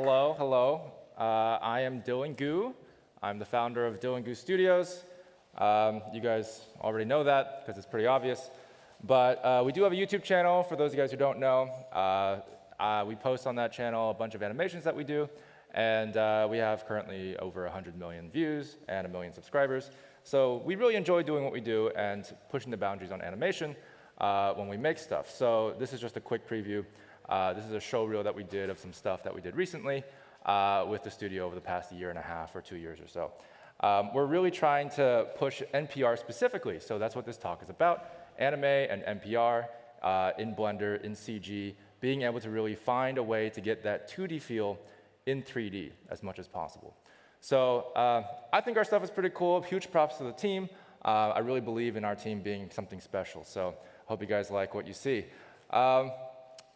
Hello, hello. Uh, I am Dillon Goo. I'm the founder of Dillon Goo Studios. Um, you guys already know that because it's pretty obvious. But uh, we do have a YouTube channel for those of you guys who don't know. Uh, uh we post on that channel a bunch of animations that we do. And uh, we have currently over 100 million views and a million subscribers. So we really enjoy doing what we do and pushing the boundaries on animation uh, when we make stuff. So this is just a quick preview. Uh, this is a show reel that we did of some stuff that we did recently uh, with the studio over the past year and a half or two years or so. Um, we're really trying to push NPR specifically, so that's what this talk is about. Anime and NPR uh, in Blender, in CG, being able to really find a way to get that 2D feel in 3D as much as possible. So uh, I think our stuff is pretty cool. Huge props to the team. Uh, I really believe in our team being something special. So hope you guys like what you see. Um,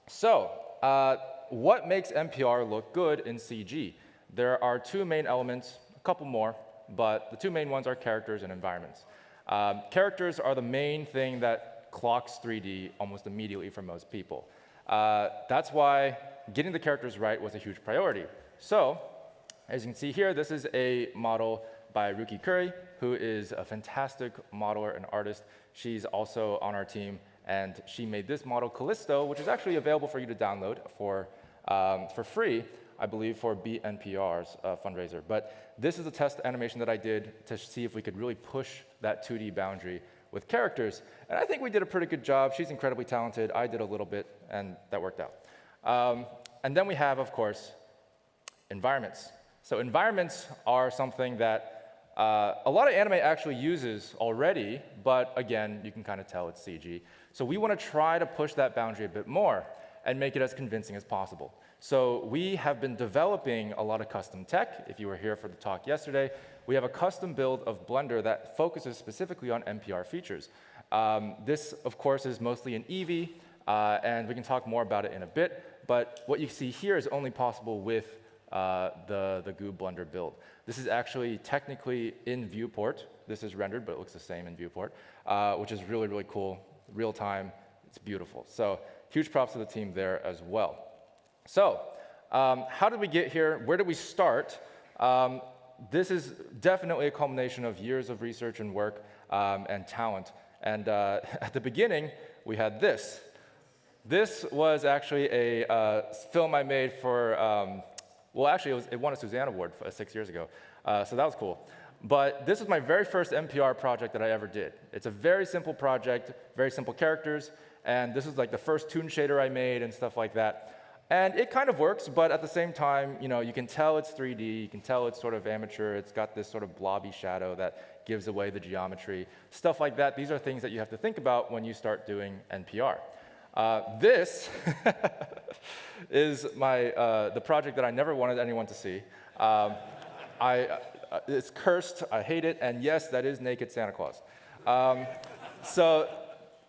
so uh, what makes NPR look good in CG? There are two main elements, a couple more, but the two main ones are characters and environments. Um, characters are the main thing that clocks 3D almost immediately for most people. Uh, that's why getting the characters right was a huge priority. So, as you can see here, this is a model by Ruki Curry, who is a fantastic modeler and artist. She's also on our team and she made this model, Callisto, which is actually available for you to download for, um, for free, I believe, for BNPR's uh, fundraiser. But this is a test animation that I did to see if we could really push that 2D boundary with characters. And I think we did a pretty good job. She's incredibly talented. I did a little bit, and that worked out. Um, and then we have, of course, environments. So environments are something that uh, a lot of anime actually uses already, but again, you can kind of tell it's CG. So we want to try to push that boundary a bit more and make it as convincing as possible. So we have been developing a lot of custom tech. If you were here for the talk yesterday, we have a custom build of Blender that focuses specifically on NPR features. Um, this, of course, is mostly an Eevee, uh, and we can talk more about it in a bit. But what you see here is only possible with uh, the, the Goo Blender build. This is actually technically in viewport. This is rendered, but it looks the same in viewport, uh, which is really, really cool real time. It's beautiful. So huge props to the team there as well. So um, how did we get here? Where did we start? Um, this is definitely a culmination of years of research and work um, and talent. And uh, at the beginning, we had this. This was actually a uh, film I made for, um, well, actually, it, was, it, won a Suzanne Award uh, six years ago. Uh, so that was cool. But this was my very first NPR project that I ever did. It's a very simple project, very simple characters, and this is like the first toon shader I made and stuff like that. And it kind of works, but at the same time, you know, you can tell it's 3D, you can tell it's sort of amateur, it's got this sort of blobby shadow that gives away the geometry. Stuff like that, these are things that you have to think about when you start doing NPR. Uh, this is my, uh, the project that I never wanted anyone to see. Um, I, uh, it's cursed, I hate it, and yes, that is naked Santa Claus. Um, so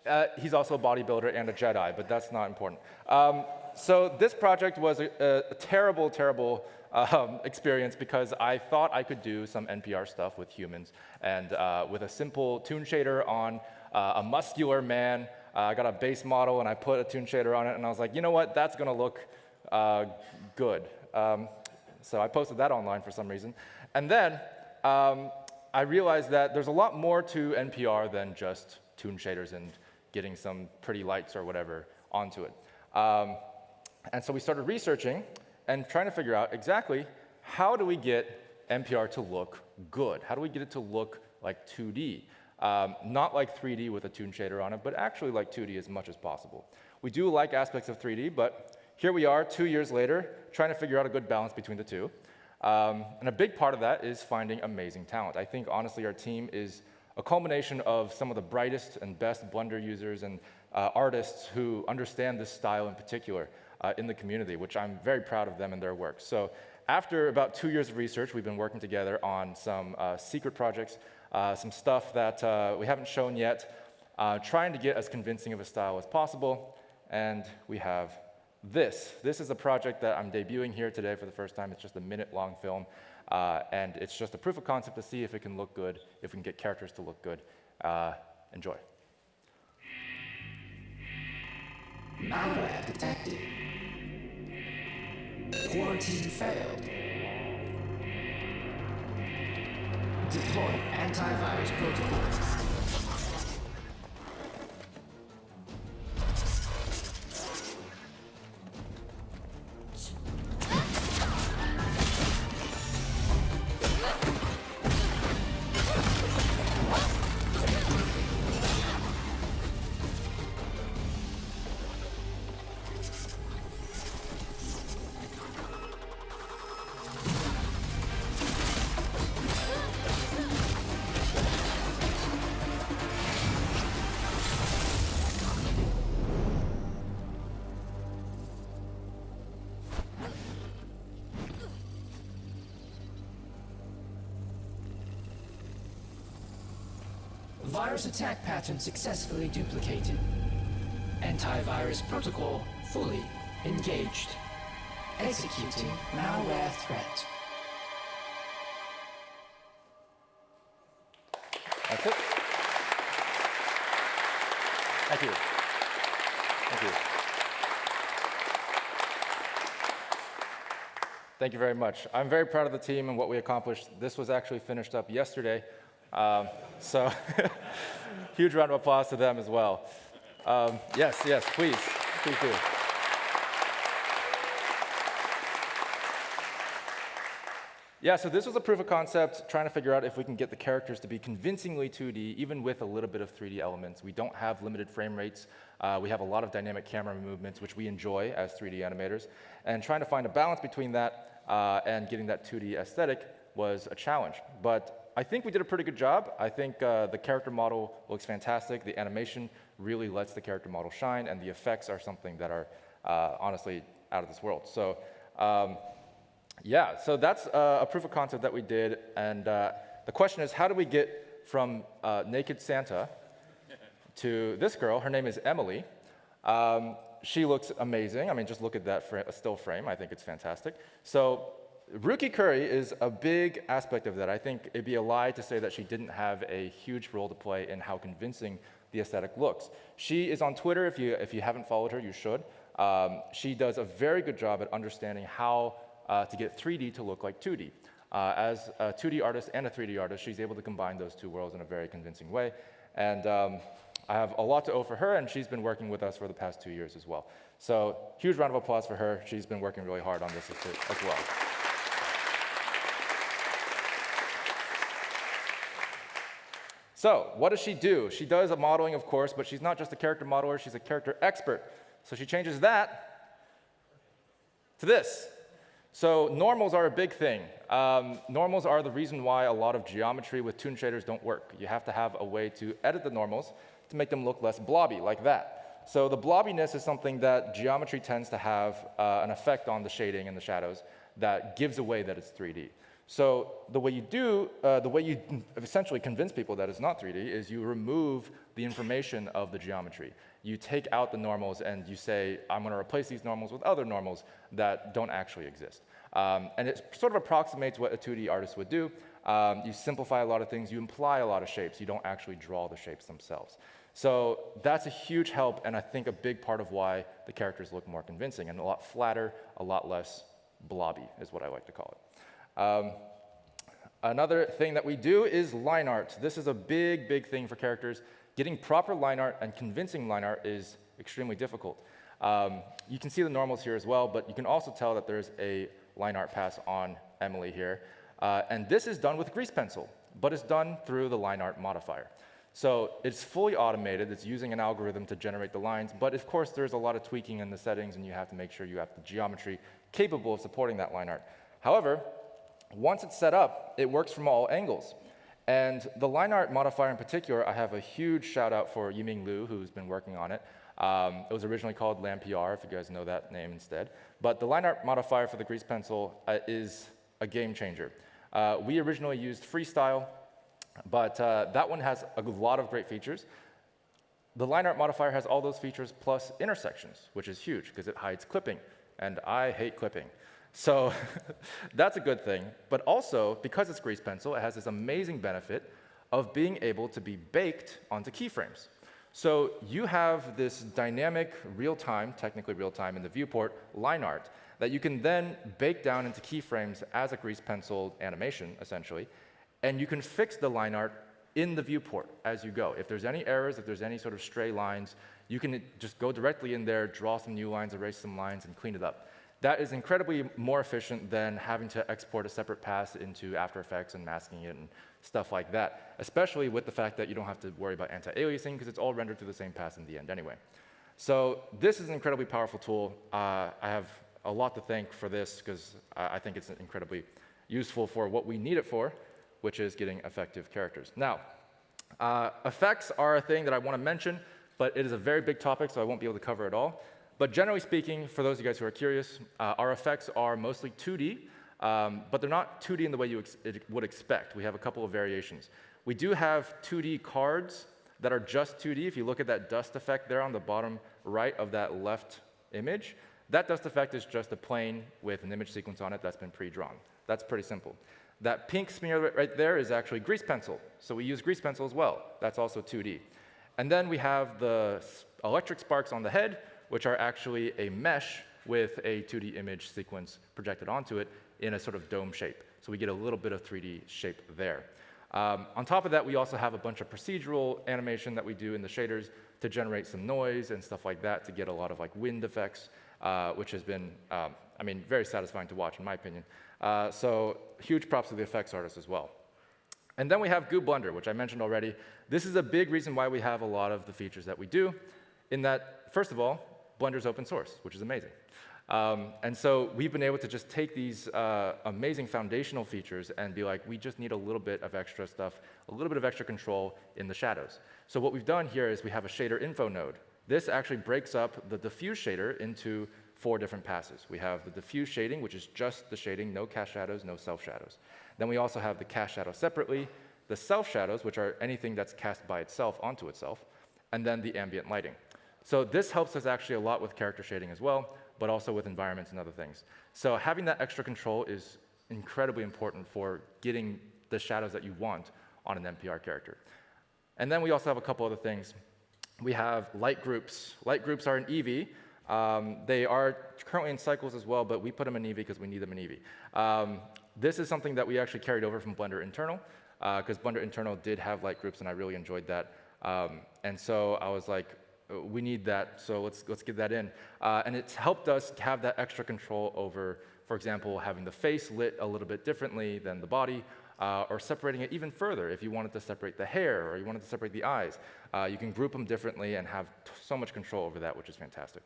uh, he's also a bodybuilder and a Jedi, but that's not important. Um, so this project was a, a terrible, terrible um, experience because I thought I could do some NPR stuff with humans and uh, with a simple toon shader on uh, a muscular man. Uh, I got a base model and I put a toon shader on it and I was like, you know what, that's gonna look uh, good. Um, so I posted that online for some reason. And then um, I realized that there's a lot more to NPR than just toon shaders and getting some pretty lights or whatever onto it. Um, and so we started researching and trying to figure out exactly how do we get NPR to look good? How do we get it to look like 2D? Um, not like 3D with a toon shader on it, but actually like 2D as much as possible. We do like aspects of 3D, but here we are two years later trying to figure out a good balance between the two. Um, and a big part of that is finding amazing talent. I think, honestly, our team is a culmination of some of the brightest and best Blender users and uh, artists who understand this style in particular uh, in the community, which I'm very proud of them and their work. So after about two years of research, we've been working together on some uh, secret projects, uh, some stuff that uh, we haven't shown yet, uh, trying to get as convincing of a style as possible, and we have this. This is a project that I'm debuting here today for the first time. It's just a minute-long film, uh, and it's just a proof of concept to see if it can look good, if we can get characters to look good. Uh, enjoy. Malware detected. Quarantine failed. Deploy antivirus protocol. Virus attack pattern successfully duplicated. Antivirus protocol fully engaged. Executing malware threat. That's it. Thank you. Thank you. Thank you very much. I'm very proud of the team and what we accomplished. This was actually finished up yesterday. Um, so huge round of applause to them as well. Um, yes, yes, please, please do. Yeah, so this was a proof of concept, trying to figure out if we can get the characters to be convincingly 2D, even with a little bit of 3D elements. We don't have limited frame rates. Uh, we have a lot of dynamic camera movements, which we enjoy as 3D animators. And trying to find a balance between that uh, and getting that 2D aesthetic was a challenge. But I think we did a pretty good job. I think uh, the character model looks fantastic. The animation really lets the character model shine, and the effects are something that are uh, honestly out of this world. So um, yeah, so that's uh, a proof of concept that we did. And uh, the question is, how do we get from uh, naked Santa to this girl? Her name is Emily. Um, she looks amazing. I mean, just look at that still frame. I think it's fantastic. So Ruki Curry is a big aspect of that. I think it'd be a lie to say that she didn't have a huge role to play in how convincing the aesthetic looks. She is on Twitter. If you, if you haven't followed her, you should. Um, she does a very good job at understanding how uh, to get 3D to look like 2D. Uh, as a 2D artist and a 3D artist, she's able to combine those two worlds in a very convincing way. And um, I have a lot to owe for her, and she's been working with us for the past two years as well. So huge round of applause for her. She's been working really hard on this as well. So what does she do? She does a modeling, of course, but she's not just a character modeler, she's a character expert. So she changes that to this. So normals are a big thing. Um, normals are the reason why a lot of geometry with toon shaders don't work. You have to have a way to edit the normals to make them look less blobby, like that. So the blobbiness is something that geometry tends to have uh, an effect on the shading and the shadows that gives away that it's 3D. So the way you do, uh, the way you essentially convince people that it's not 3D is you remove the information of the geometry. You take out the normals and you say, I'm going to replace these normals with other normals that don't actually exist. Um, and it sort of approximates what a 2D artist would do. Um, you simplify a lot of things, you imply a lot of shapes, you don't actually draw the shapes themselves. So that's a huge help, and I think a big part of why the characters look more convincing and a lot flatter, a lot less blobby is what I like to call it. Um, another thing that we do is line art. This is a big, big thing for characters. Getting proper line art and convincing line art is extremely difficult. Um, you can see the normals here as well, but you can also tell that there's a line art pass on Emily here. Uh, and this is done with grease pencil, but it's done through the line art modifier. So it's fully automated. It's using an algorithm to generate the lines. But of course, there's a lot of tweaking in the settings, and you have to make sure you have the geometry capable of supporting that line art. However, once it's set up, it works from all angles. And the line art modifier in particular, I have a huge shout out for Yiming Liu, who's been working on it. Um, it was originally called LANPR, if you guys know that name instead. But the line art modifier for the grease pencil uh, is a game changer. Uh, we originally used Freestyle, but uh, that one has a lot of great features. The line art modifier has all those features plus intersections, which is huge because it hides clipping. And I hate clipping. So that's a good thing. But also, because it's grease pencil, it has this amazing benefit of being able to be baked onto keyframes. So you have this dynamic, real-time, technically real-time in the viewport, line art that you can then bake down into keyframes as a grease pencil animation, essentially, and you can fix the line art in the viewport as you go. If there's any errors, if there's any sort of stray lines, you can just go directly in there, draw some new lines, erase some lines, and clean it up. That is incredibly more efficient than having to export a separate pass into After Effects and masking it and stuff like that, especially with the fact that you don't have to worry about anti-aliasing because it's all rendered through the same pass in the end anyway. So this is an incredibly powerful tool. Uh, I have a lot to thank for this because I think it's incredibly useful for what we need it for, which is getting effective characters. Now, uh, effects are a thing that I want to mention, but it is a very big topic, so I won't be able to cover it all. But generally speaking, for those of you guys who are curious, uh, our effects are mostly 2D, um, but they're not 2D in the way you ex would expect. We have a couple of variations. We do have 2D cards that are just 2D. If you look at that dust effect there on the bottom right of that left image, that dust effect is just a plane with an image sequence on it that's been pre-drawn. That's pretty simple. That pink smear right there is actually grease pencil. So we use grease pencil as well. That's also 2D. And then we have the electric sparks on the head, which are actually a mesh with a 2D image sequence projected onto it in a sort of dome shape. So we get a little bit of 3D shape there. Um, on top of that, we also have a bunch of procedural animation that we do in the shaders to generate some noise and stuff like that to get a lot of like wind effects, uh, which has been, um, I mean, very satisfying to watch in my opinion. Uh, so huge props to the effects artists as well. And then we have Goo Blender, which I mentioned already. This is a big reason why we have a lot of the features that we do, in that, first of all, Blender's open source, which is amazing. Um, and so we've been able to just take these uh, amazing foundational features and be like, we just need a little bit of extra stuff, a little bit of extra control in the shadows. So what we've done here is we have a shader info node. This actually breaks up the diffuse shader into four different passes. We have the diffuse shading, which is just the shading, no cast shadows, no self shadows. Then we also have the cast shadow separately, the self shadows, which are anything that's cast by itself onto itself, and then the ambient lighting. So this helps us actually a lot with character shading as well, but also with environments and other things. So having that extra control is incredibly important for getting the shadows that you want on an NPR character. And then we also have a couple other things. We have light groups. Light groups are in Eevee. Um, they are currently in cycles as well, but we put them in Eevee because we need them in Eevee. Um, this is something that we actually carried over from Blender Internal, because uh, Blender Internal did have light groups, and I really enjoyed that. Um, and so I was like, we need that, so let's, let's get that in. Uh, and it's helped us have that extra control over, for example, having the face lit a little bit differently than the body, uh, or separating it even further if you wanted to separate the hair or you wanted to separate the eyes. Uh, you can group them differently and have so much control over that, which is fantastic.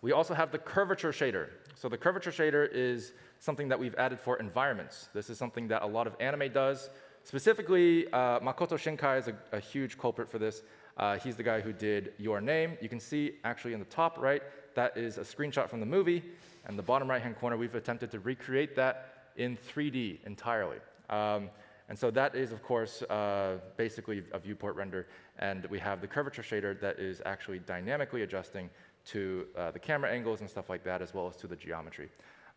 We also have the curvature shader. So the curvature shader is something that we've added for environments. This is something that a lot of anime does. Specifically, uh, Makoto Shinkai is a, a huge culprit for this. Uh, he's the guy who did Your Name. You can see actually in the top right, that is a screenshot from the movie. And the bottom right-hand corner, we've attempted to recreate that in 3D entirely. Um, and so that is, of course, uh, basically a viewport render. And we have the curvature shader that is actually dynamically adjusting to uh, the camera angles and stuff like that, as well as to the geometry.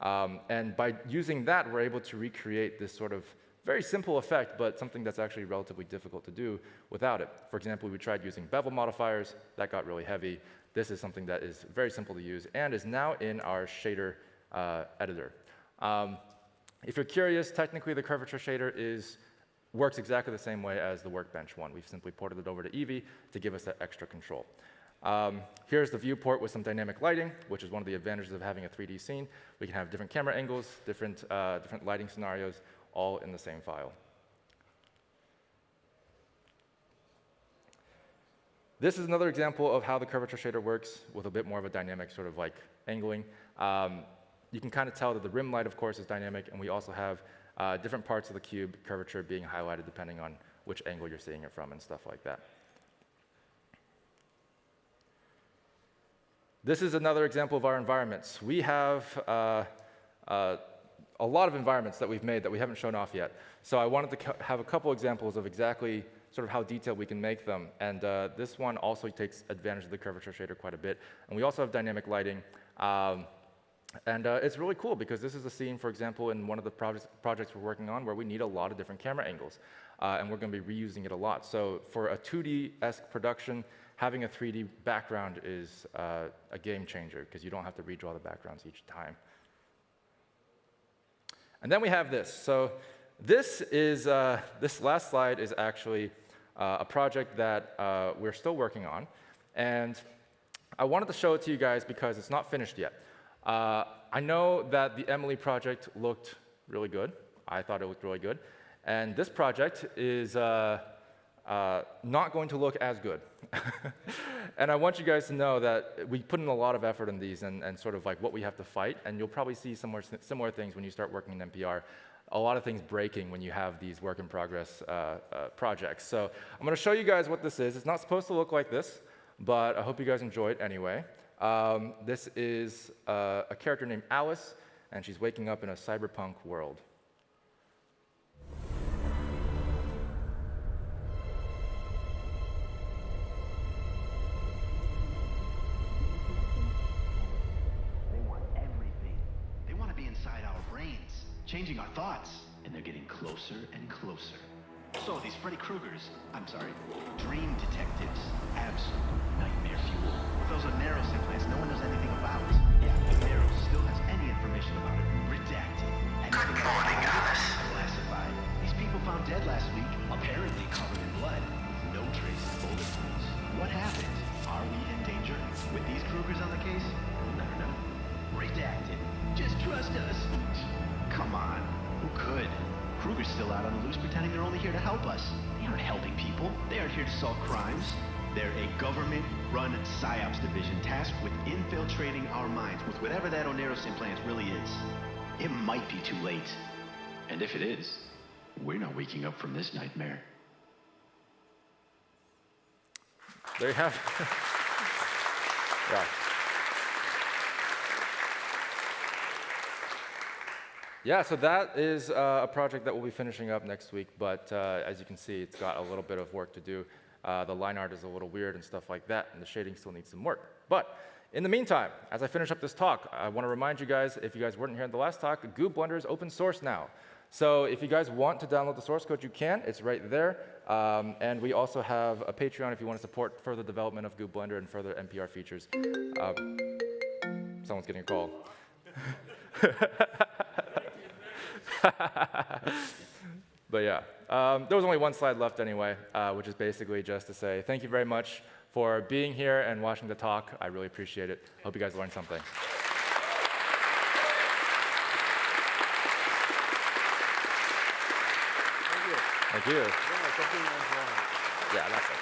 Um, and by using that, we're able to recreate this sort of very simple effect, but something that's actually relatively difficult to do without it. For example, we tried using bevel modifiers. That got really heavy. This is something that is very simple to use and is now in our shader uh, editor. Um, if you're curious, technically the curvature shader is, works exactly the same way as the Workbench one. We've simply ported it over to Eevee to give us that extra control. Um, here's the viewport with some dynamic lighting, which is one of the advantages of having a 3D scene. We can have different camera angles, different, uh, different lighting scenarios, all in the same file. This is another example of how the curvature shader works with a bit more of a dynamic sort of like angling. Um, you can kind of tell that the rim light, of course, is dynamic, and we also have uh, different parts of the cube curvature being highlighted depending on which angle you're seeing it from and stuff like that. This is another example of our environments. We have uh, uh, a lot of environments that we've made that we haven't shown off yet. So I wanted to have a couple examples of exactly sort of how detailed we can make them. And uh, this one also takes advantage of the curvature shader quite a bit. And we also have dynamic lighting. Um, and uh, it's really cool because this is a scene, for example, in one of the projects, projects we're working on where we need a lot of different camera angles. Uh, and we're going to be reusing it a lot. So for a 2D-esque production, having a 3D background is uh, a game changer because you don't have to redraw the backgrounds each time. And then we have this. So this is, uh, this last slide is actually uh, a project that uh, we're still working on. And I wanted to show it to you guys because it's not finished yet. Uh, I know that the Emily project looked really good. I thought it looked really good. And this project is uh, not going to look as good. and I want you guys to know that we put in a lot of effort in these and, and sort of like what we have to fight. And you'll probably see similar, similar things when you start working in NPR. A lot of things breaking when you have these work in progress uh, uh, projects. So I'm going to show you guys what this is. It's not supposed to look like this, but I hope you guys enjoy it anyway. Um, this is uh, a character named Alice, and she's waking up in a cyberpunk world. Changing our thoughts. And they're getting closer and closer. So these Freddy Kruegers, I'm sorry, dream detectives, absolute nightmare fuel. Those are Neros implants no one knows anything about. Yeah, but They're a government-run PSYOPs division tasked with infiltrating our minds with whatever that Oneros implant really is. It might be too late. And if it is, we're not waking up from this nightmare. There you have yeah. Yeah, so that is uh, a project that we'll be finishing up next week, but uh, as you can see, it's got a little bit of work to do. Uh, the line art is a little weird and stuff like that, and the shading still needs some work. But in the meantime, as I finish up this talk, I want to remind you guys, if you guys weren't here in the last talk, Goo Blender is open source now. So if you guys want to download the source code, you can. It's right there. Um, and we also have a Patreon if you want to support further development of Goo Blender and further NPR features. Uh, someone's getting a call. but yeah, um, there was only one slide left anyway, uh, which is basically just to say thank you very much for being here and watching the talk. I really appreciate it. Hope you guys learned something. Thank you. Went wrong. Yeah, that's it.